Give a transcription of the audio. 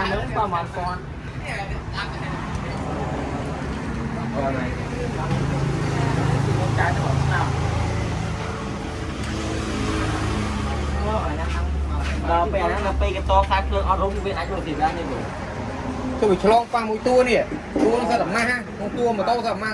បាននឹងប្រហែលពាន់អូនហើយចាយទៅឆ្នាំដល់ពេលហ្នឹងដល់ពេលកតខ្សែភ្លើងអត់រុំវាអាចរត់ទីបានទេបងទៅវាឆ្លងប៉ះមួយតួនេះតួនឹងសិតអាម៉ាស់ក្នុងតួម៉ូតូសិតអាម៉ាស់